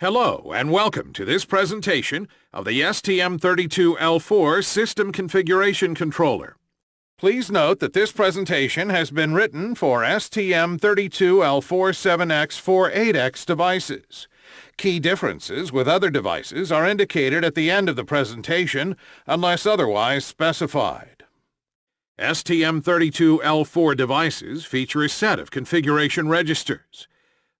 Hello and welcome to this presentation of the STM32L4 System Configuration Controller. Please note that this presentation has been written for STM32L47X48X devices. Key differences with other devices are indicated at the end of the presentation unless otherwise specified. STM32L4 devices feature a set of configuration registers.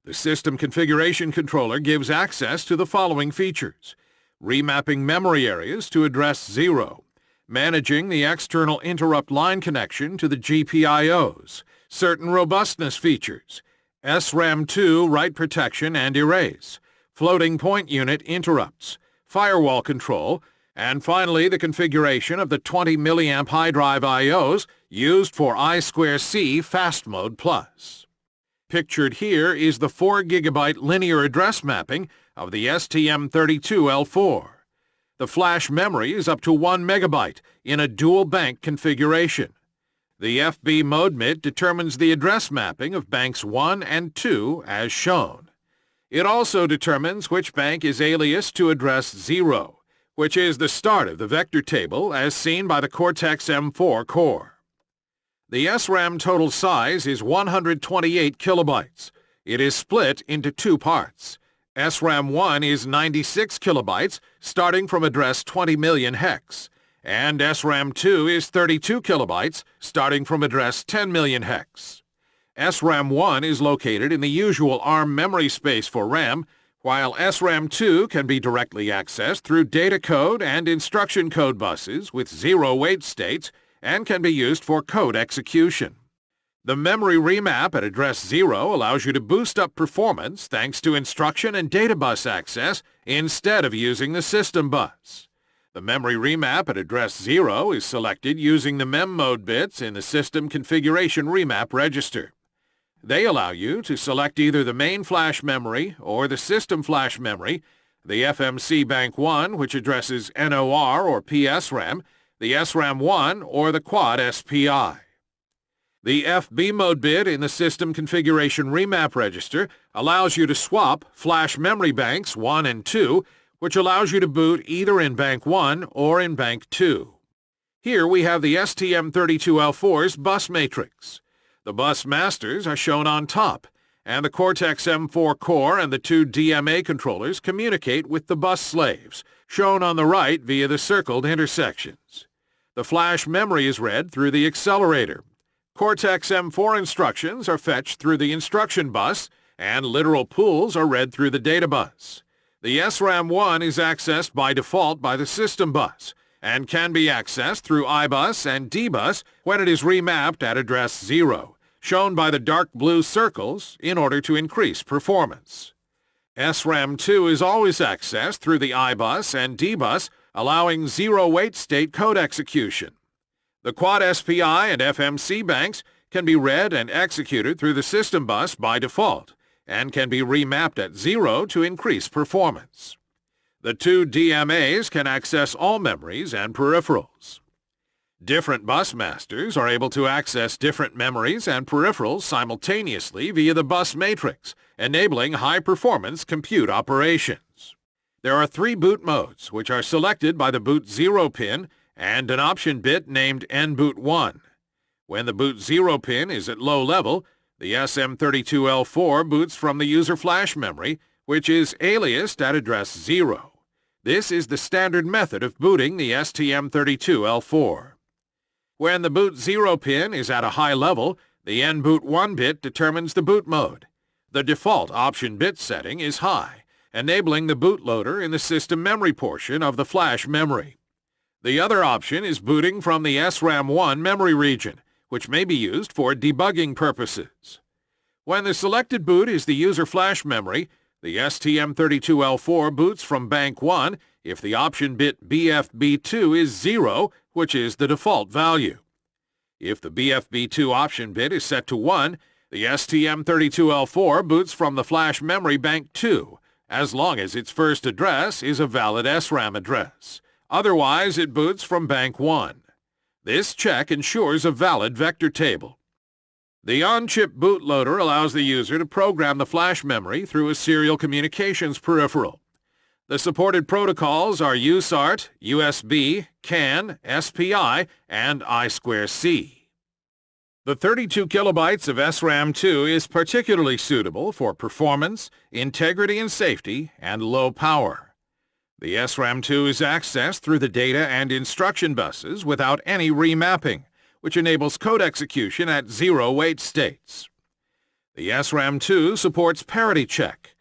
The System Configuration Controller gives access to the following features. Remapping memory areas to address 0. Managing the external interrupt line connection to the GPIOs. Certain robustness features. SRAM2 write protection and erase. Floating point unit interrupts. Firewall control. And finally, the configuration of the 20 mA high drive IOs used for I2C Fast Mode Plus. Pictured here is the 4 GB linear address mapping of the STM32L4. The flash memory is up to 1 MB in a dual bank configuration. The FB mode bit determines the address mapping of banks 1 and 2 as shown. It also determines which bank is alias to address 0, which is the start of the vector table as seen by the Cortex-M4 core. The SRAM total size is 128 kilobytes. It is split into two parts. SRAM 1 is 96 kilobytes, starting from address 20 million hex, and SRAM 2 is 32 kilobytes, starting from address 10 million hex. SRAM 1 is located in the usual ARM memory space for RAM, while SRAM 2 can be directly accessed through data code and instruction code buses with zero wait states and can be used for code execution. The memory remap at address 0 allows you to boost up performance thanks to instruction and data bus access instead of using the system bus. The memory remap at address 0 is selected using the mem mode bits in the system configuration remap register. They allow you to select either the main flash memory or the system flash memory, the FMC Bank 1, which addresses NOR or PSRAM, the SRAM1 or the Quad SPI. The FB mode bit in the System Configuration Remap Register allows you to swap flash memory banks 1 and 2, which allows you to boot either in Bank 1 or in Bank 2. Here we have the STM32L4's bus matrix. The bus masters are shown on top, and the Cortex-M4 core and the two DMA controllers communicate with the bus slaves, shown on the right via the circled intersections. The flash memory is read through the accelerator. Cortex-M4 instructions are fetched through the instruction bus, and literal pools are read through the data bus. The SRAM1 is accessed by default by the system bus, and can be accessed through IBUS and DBus when it is remapped at address 0, shown by the dark blue circles in order to increase performance. SRAM2 is always accessed through the IBUS and DBus allowing zero-wait state code execution. The Quad SPI and FMC banks can be read and executed through the system bus by default and can be remapped at zero to increase performance. The two DMAs can access all memories and peripherals. Different bus masters are able to access different memories and peripherals simultaneously via the bus matrix, enabling high-performance compute operations. There are three boot modes, which are selected by the boot 0 pin and an option bit named nboot 1. When the boot 0 pin is at low level, the STM32L4 boots from the user flash memory, which is aliased at address 0. This is the standard method of booting the STM32L4. When the boot 0 pin is at a high level, the nboot 1 bit determines the boot mode. The default option bit setting is high enabling the bootloader in the system memory portion of the flash memory. The other option is booting from the SRAM1 memory region, which may be used for debugging purposes. When the selected boot is the user flash memory, the STM32L4 boots from Bank 1 if the option bit BFB2 is 0, which is the default value. If the BFB2 option bit is set to 1, the STM32L4 boots from the flash memory bank 2, as long as its first address is a valid SRAM address. Otherwise, it boots from Bank 1. This check ensures a valid vector table. The on-chip bootloader allows the user to program the flash memory through a serial communications peripheral. The supported protocols are USART, USB, CAN, SPI, and I2C. The 32 kilobytes of SRAM2 is particularly suitable for performance, integrity and safety, and low power. The SRAM2 is accessed through the data and instruction buses without any remapping, which enables code execution at zero wait states. The SRAM2 supports parity check.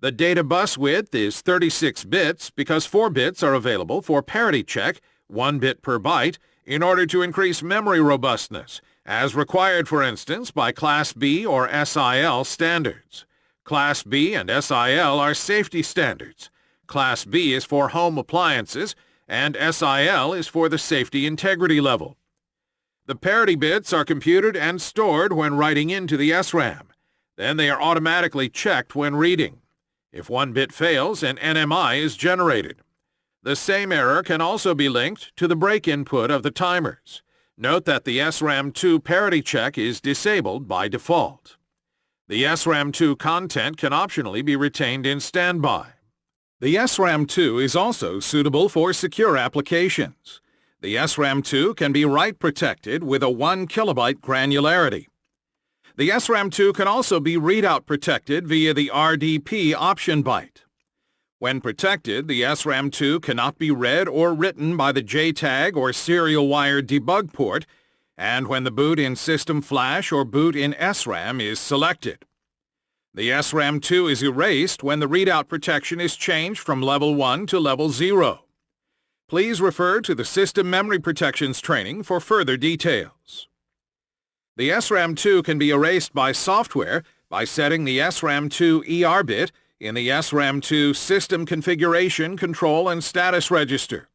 The data bus width is 36 bits because 4 bits are available for parity check, 1 bit per byte, in order to increase memory robustness, as required, for instance, by Class B or SIL standards. Class B and SIL are safety standards. Class B is for home appliances, and SIL is for the safety integrity level. The parity bits are computed and stored when writing into the SRAM. Then they are automatically checked when reading. If one bit fails, an NMI is generated. The same error can also be linked to the break input of the timers. Note that the SRAM2 parity check is disabled by default. The SRAM2 content can optionally be retained in standby. The SRAM2 is also suitable for secure applications. The SRAM2 can be write protected with a 1 kilobyte granularity. The SRAM2 can also be readout protected via the RDP option byte. When protected, the SRAM2 cannot be read or written by the JTAG or serial wire debug port, and when the boot in System Flash or boot in SRAM is selected. The SRAM2 is erased when the readout protection is changed from level 1 to level 0. Please refer to the System Memory Protections training for further details. The SRAM2 can be erased by software by setting the SRAM2 ER bit in the SRAM2 System Configuration Control and Status Register.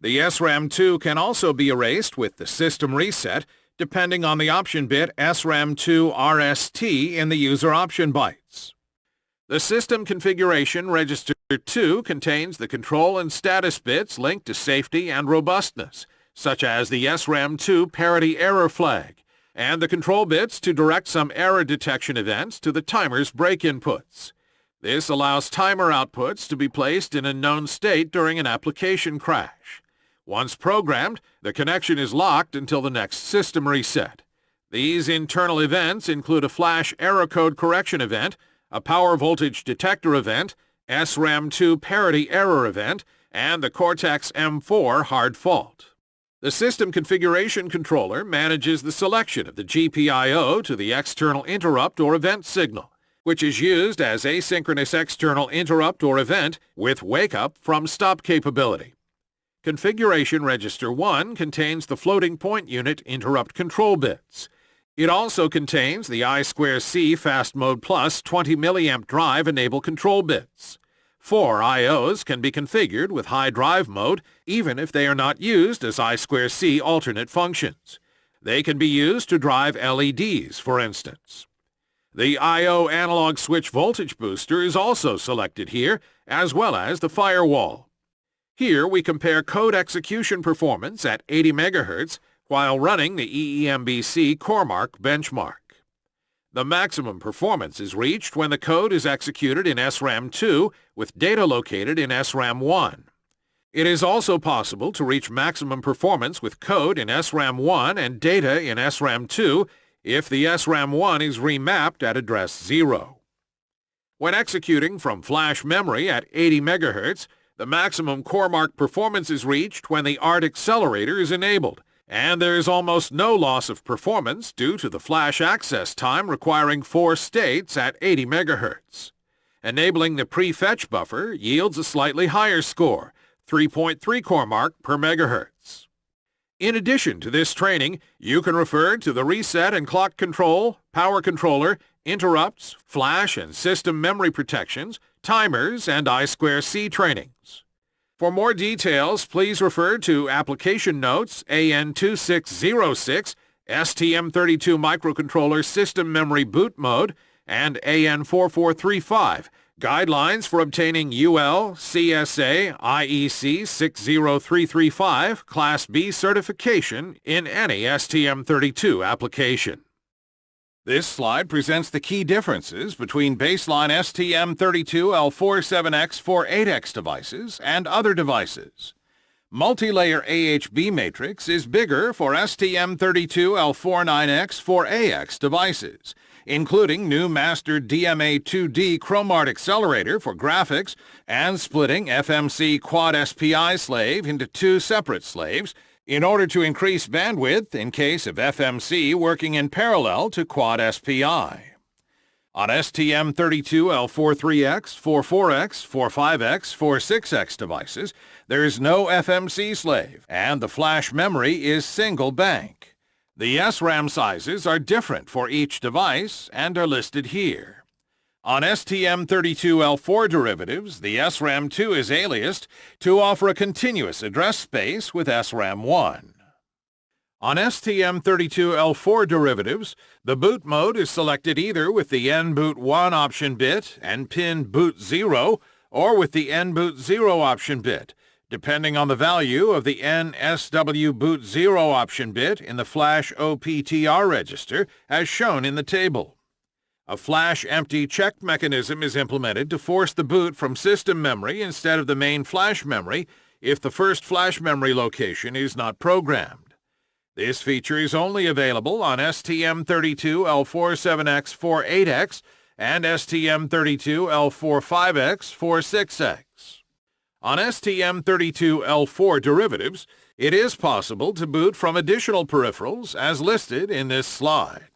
The SRAM2 can also be erased with the System Reset depending on the option bit SRAM2 RST in the user option bytes. The System Configuration Register 2 contains the control and status bits linked to safety and robustness, such as the SRAM2 parity error flag, and the control bits to direct some error detection events to the timer's break inputs. This allows timer outputs to be placed in a known state during an application crash. Once programmed, the connection is locked until the next system reset. These internal events include a flash error code correction event, a power voltage detector event, SRAM2 parity error event, and the Cortex-M4 hard fault. The System Configuration Controller manages the selection of the GPIO to the external interrupt or event signal, which is used as asynchronous external interrupt or event with wake-up from stop capability. Configuration Register 1 contains the floating point unit interrupt control bits. It also contains the I2C Fast Mode Plus 20 mA drive enable control bits. Four IOs can be configured with high drive mode even if they are not used as I2C alternate functions. They can be used to drive LEDs, for instance. The I.O. analog switch voltage booster is also selected here, as well as the firewall. Here we compare code execution performance at 80 MHz while running the EEMBC CoreMark benchmark. The maximum performance is reached when the code is executed in SRAM2 with data located in SRAM1. It is also possible to reach maximum performance with code in SRAM1 and data in SRAM2 if the SRAM1 is remapped at address 0. When executing from flash memory at 80 MHz, the maximum CoreMark performance is reached when the ART accelerator is enabled, and there is almost no loss of performance due to the flash access time requiring four states at 80 MHz. Enabling the prefetch buffer yields a slightly higher score, 3.3 core mark per megahertz. In addition to this training, you can refer to the reset and clock control, power controller, interrupts, flash and system memory protections, timers, and I2C trainings. For more details, please refer to Application Notes AN2606, STM32 Microcontroller System Memory Boot Mode, and AN4435, Guidelines for obtaining UL CSA IEC 60335 Class B certification in any STM32 application. This slide presents the key differences between baseline STM32L47X48X devices and other devices. Multi-layer AHB matrix is bigger for STM32L49X4AX devices, including new master DMA2D Chromart accelerator for graphics and splitting FMC Quad SPI slave into two separate slaves in order to increase bandwidth in case of FMC working in parallel to Quad SPI. On STM32L43X, 44X, 45X, 46X devices, there is no FMC slave, and the flash memory is single bank. The SRAM sizes are different for each device and are listed here. On STM32L4 derivatives, the SRAM2 is aliased to offer a continuous address space with SRAM1. On STM32L4 derivatives, the boot mode is selected either with the NBoot1 option bit and pin boot 0 or with the NBoot 0 option bit, depending on the value of the NSW boot 0 option bit in the flash OPTR register as shown in the table. A flash empty check mechanism is implemented to force the boot from system memory instead of the main flash memory if the first flash memory location is not programmed. This feature is only available on STM32L47X48X and STM32L45X46X. On STM32L4 derivatives, it is possible to boot from additional peripherals as listed in this slide.